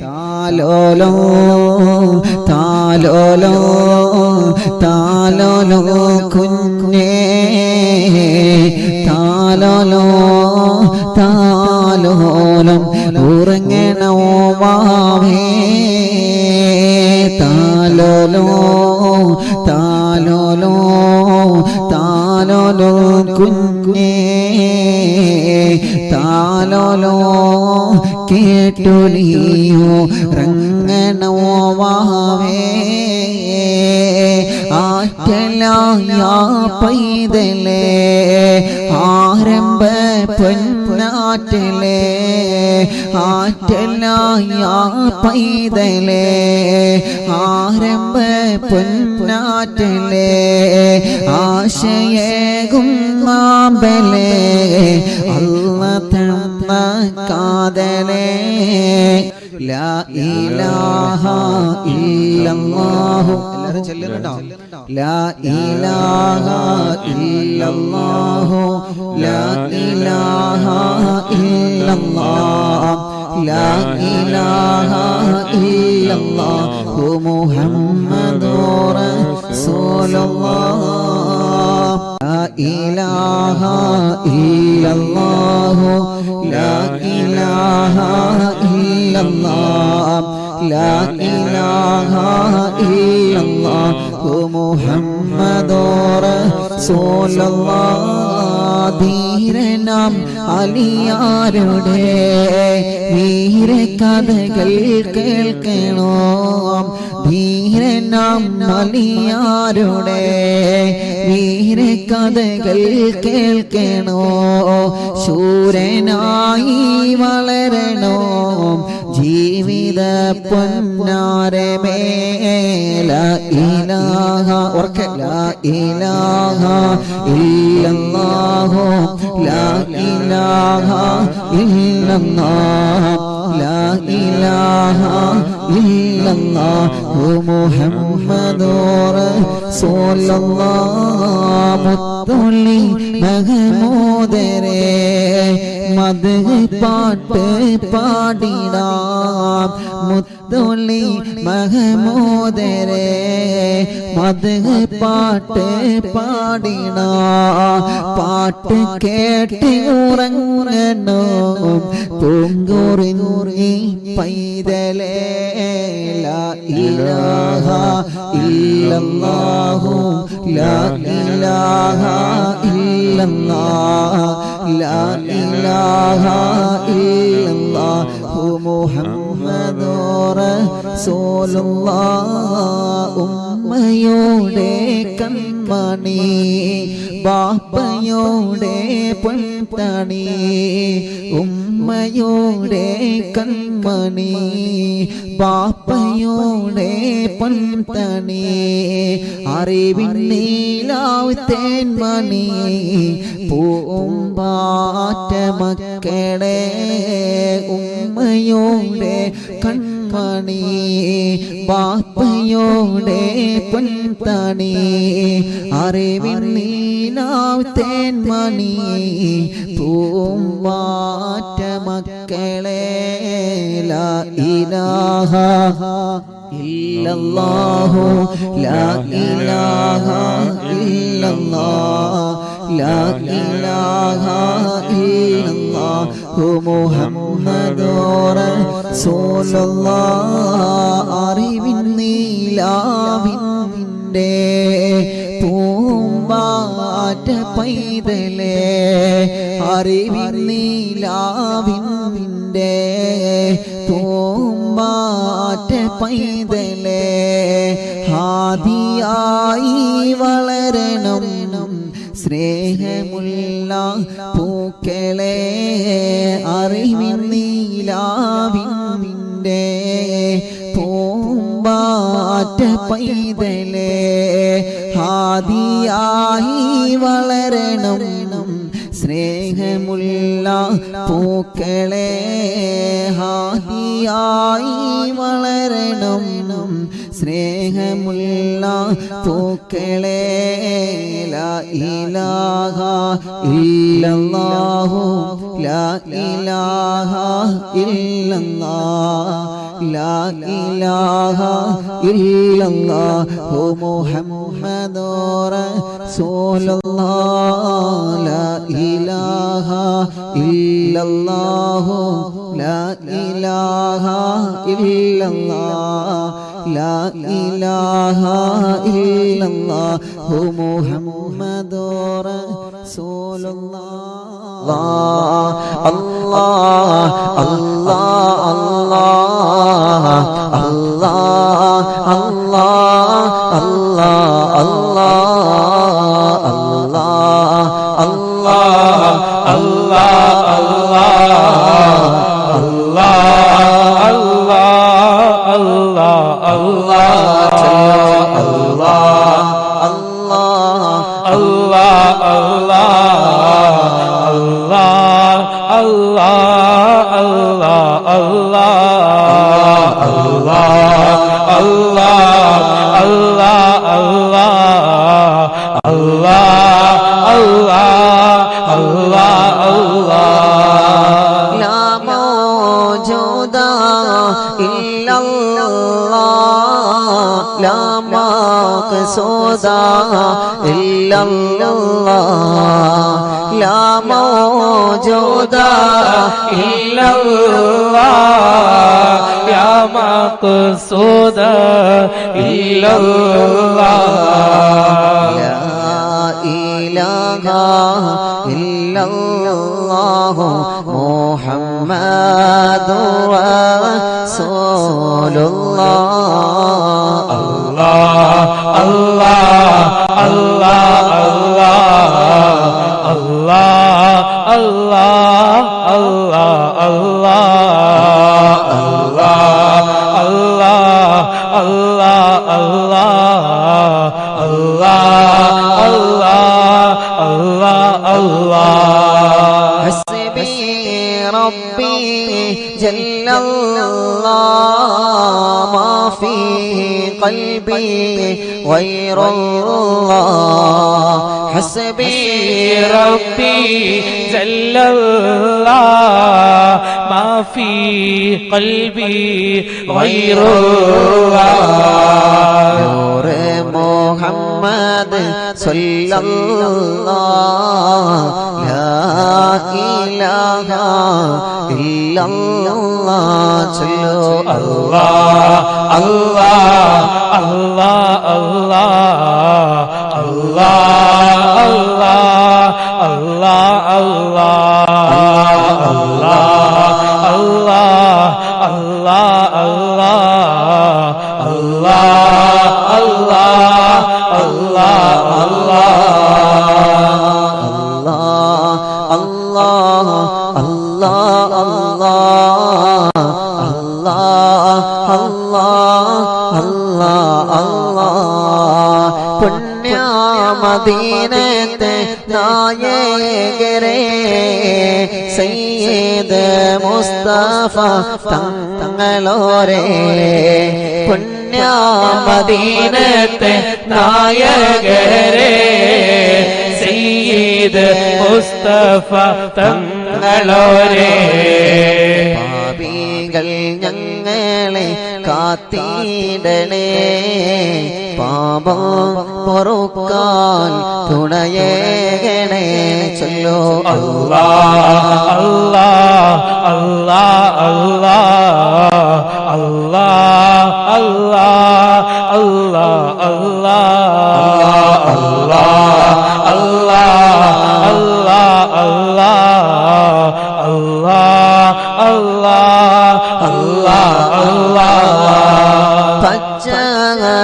താലോലോ താലോലോ താലോലോ കുഞ്ഞേ താലോലോ താലോലം ഉറങ്ങണോ മാവേ? താലോലോ താലോലോ താലോലോ കുഞ്ഞേ താലോലോ കേട്ടൊലിയോ റങ്ങണോ വാവേ. ആറ്റലായ പൈതലേ ആരംഭ പൊന്നാറ്റലേ. ആറ്റലായ പൈതലേ ആരംഭ പൊന്നാറ്റലേ. ആശയേകും മാമ്പലേ അല്ല തന്ന കാതലേ. ലാ ഇലാഹ ഇല്ലല്ലാഹു. എല്ലാവരും ചെല്ലുന്നുണ്ടോ? ലാ ഇലാഹ ഇല്ലല്ലാഹു. ലാ ഇലാഹ ഇല്ലല്ലാഹ്. إله إلا الله لا إله إلا الله لا إله إلا الله محمد رسول الله ധീരനാം അലിയാരുടെ വീര കഥകൾ കേൾക്കണോ ധീരനാം അലിയാരുടെ വീര കഥകൾ കേൾക്കണോ? ശൂരനായി വളരണോ? ജീവിത പൊന്നാരമേ ഉറക്കെ ലാ ഇലാഹ ഇല്ലല്ലാഹു ലാ ഇലാഹ ഇല്ലല്ലാഹ് ലാ ഇലാഹ ഇല്ലല്ലാഹു മുഹമ്മദുർ റസൂലുള്ളാഹ്. മുത്തുള്ളി മഹമൂദരേ മത് പാട്ട് പാടിടാം. മുത്തുള്ളി മഹമൂദരേ മത് പാട്ട് പാടിണ പാട്ട് കേട്ട് ഉറങ്ങണോ? പൂങ്കുറിഞ്ഞി പൈതലേ ലാ ഇലാഹ ഇല്ലല്ലാഹു ലാ ഇലാഹ ഇല്ലല്ലാഹ് ഉമ്മയോടെ കൺമണി ബാപ്പയോടെ പൊൻതണി ഉമ്മയോടെ കൺമണി ബാപ്പയോടെ പൊൻതണി അറിവിൻ നീലാവ് തേന്മണി പൂമ്പാറ്റ മക്കളെ ഉമ്മയോടെ കൺമണി ബാപ്പയോടെ പൊൻതണി അറിവിൻ നീലാവ് തേന്മണി പൂമ്പാറ്റ മക്കളെ ഇലാഹ ഇല്ലല്ലാഹു ലാ ഇലാഹ ഇല്ലല്ലാഹ് ഇലാഹ ഇല്ലല്ലാഹു. മുഹമ്മദുർ റസൂലുള്ളാഹ് അറിവിൻ നീലാവിന്റെ പൂമ്പാറ്റ പൈതലേ അറിവിൻ നീലാവിന്റെ പൂമ്പാറ്റ പൈതലേ ആദിയായി വളരണം സ്നേഹമുള്ള പൂക്കളെ അറിവിൻ നീലാവിന്റെ പൂമ്പാറ്റ പൈതലേ ഹാദിയായി വളരണം. സ്നേഹമുള്ള പൂക്കളെ ഹാദിയായി വളരണം. സ്നേഹമുള്ള പൂക്കളെ ഇലാഹ ഇല്ലല്ലാഹു ലാ ഇലാഹ ഇല്ലല്ലാഹ് لا إله إلا الله محمد رسول الله لا إله إلا الله لا إله إلا الله لا إله إلا الله محمد رسول الله الله الله الله. اللہ اللہ اللہ اللہ اللہ اللہ اللہ اللہ اللہ اللہ اللہ اللہ اللہ اللہ اللہ اللہ اللہ لا موجود الا اللہ اللہ لا موجود إلا الله يا مقصود إلا الله لا إله إلا الله محمد رسول الله الله الله الله الله الله الله الله حسبي ربي جل الله ما في قلبي غير الله حسبی ربی جل اللہ ما فی قلبی غیر اللہ. نور محمد محمد صلی اللہ لا الہ الا اللہ چلو اللہ اللہ اللہ اللہ اللہ اللہ اللہ اللہ اللہ اللہ اللہ اللہ മദീനത്തെ നായകരെ സയ്യിദ് മുസ്തഫ തങ്ങളോരെ പുണ്യ മദീനത്തെ നായകരെ സയ്യിദ് മുസ്തഫ തങ്ങളോരെ പാപികൾ ഞങ്ങളെ കാത്തിടണേ പാപ പൊറുക്കാൻ തുണയേകണേ ചൊല്ലോ. അല്ലാ അല്ലാ അല്ലാ അല്ലാ.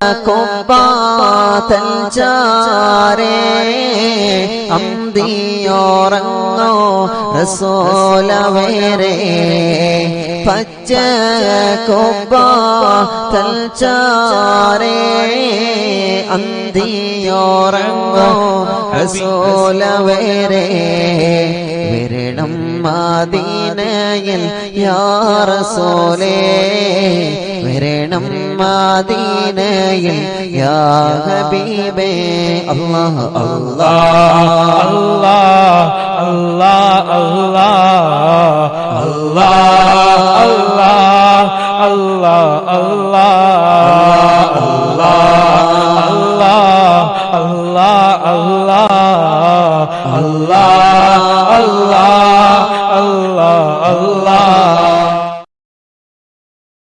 കൊമ്പാതൽ ചാരേ അന്തിയോറങ്ങോ റസോലവേരെ. പച്ച കൊമ്പാതൽ ചാരേ അന്തിയോറങ്ങോ റസോലവേരെ. വിരണം മദീനയിൽ യാ റസൂലേ വരണം مدینے یا حبیب اللہ اللہ اللہ اللہ اللہ اللہ اللہ اللہ